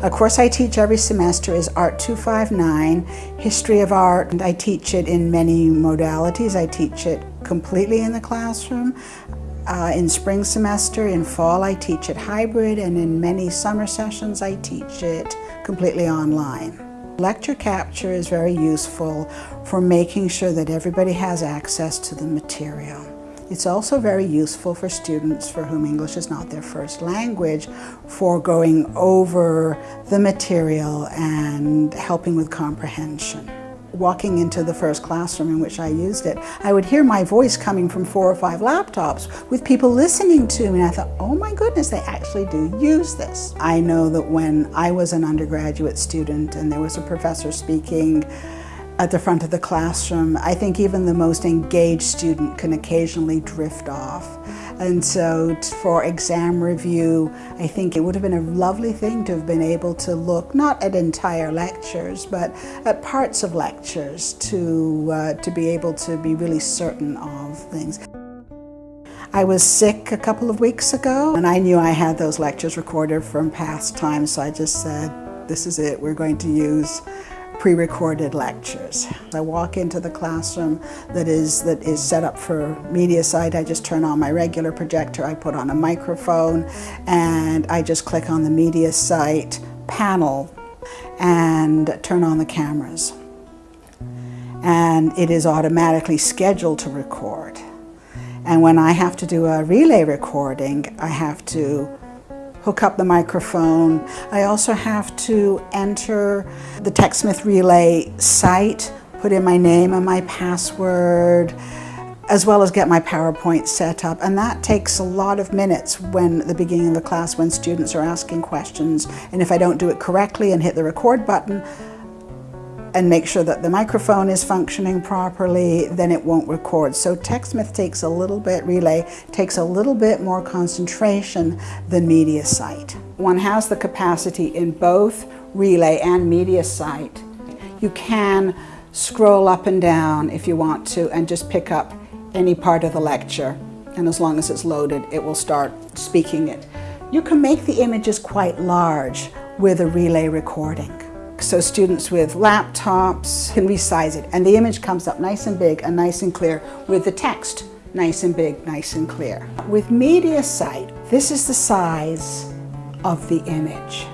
A course I teach every semester is Art 259, History of Art. And I teach it in many modalities. I teach it completely in the classroom. Uh, in spring semester, in fall I teach it hybrid, and in many summer sessions I teach it completely online. Lecture capture is very useful for making sure that everybody has access to the material. It's also very useful for students for whom English is not their first language for going over the material and helping with comprehension walking into the first classroom in which I used it, I would hear my voice coming from four or five laptops with people listening to me. And I thought, oh my goodness, they actually do use this. I know that when I was an undergraduate student and there was a professor speaking at the front of the classroom, I think even the most engaged student can occasionally drift off. And so for exam review, I think it would have been a lovely thing to have been able to look not at entire lectures, but at parts of lectures to, uh, to be able to be really certain of things. I was sick a couple of weeks ago and I knew I had those lectures recorded from past times, so I just said, this is it, we're going to use pre-recorded lectures. I walk into the classroom that is, that is set up for Mediasite. I just turn on my regular projector, I put on a microphone, and I just click on the Mediasite panel and turn on the cameras. And it is automatically scheduled to record. And when I have to do a relay recording, I have to hook up the microphone. I also have to enter the TechSmith Relay site, put in my name and my password, as well as get my PowerPoint set up. And that takes a lot of minutes when the beginning of the class when students are asking questions. And if I don't do it correctly and hit the record button, and make sure that the microphone is functioning properly, then it won't record. So TechSmith takes a little bit, Relay takes a little bit more concentration than MediaSite. One has the capacity in both Relay and MediaSite. You can scroll up and down if you want to and just pick up any part of the lecture. And as long as it's loaded, it will start speaking it. You can make the images quite large with a relay recording. So students with laptops can resize it and the image comes up nice and big and nice and clear with the text nice and big, nice and clear. With MediaSite, this is the size of the image.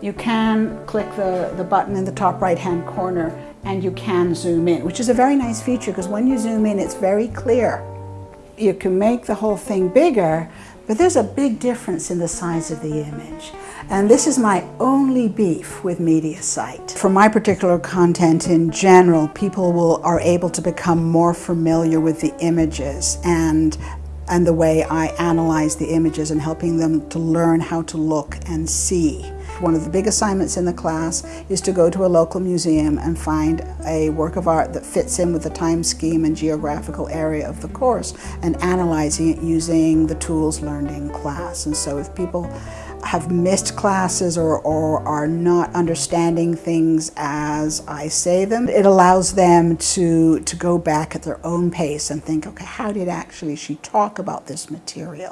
You can click the, the button in the top right hand corner and you can zoom in, which is a very nice feature because when you zoom in, it's very clear. You can make the whole thing bigger, but there's a big difference in the size of the image. And this is my only beef with MediaSite. For my particular content in general, people will, are able to become more familiar with the images and and the way I analyze the images and helping them to learn how to look and see. One of the big assignments in the class is to go to a local museum and find a work of art that fits in with the time scheme and geographical area of the course and analyzing it using the tools learned in class. And so if people have missed classes or, or are not understanding things as I say them. It allows them to, to go back at their own pace and think, okay, how did actually she talk about this material?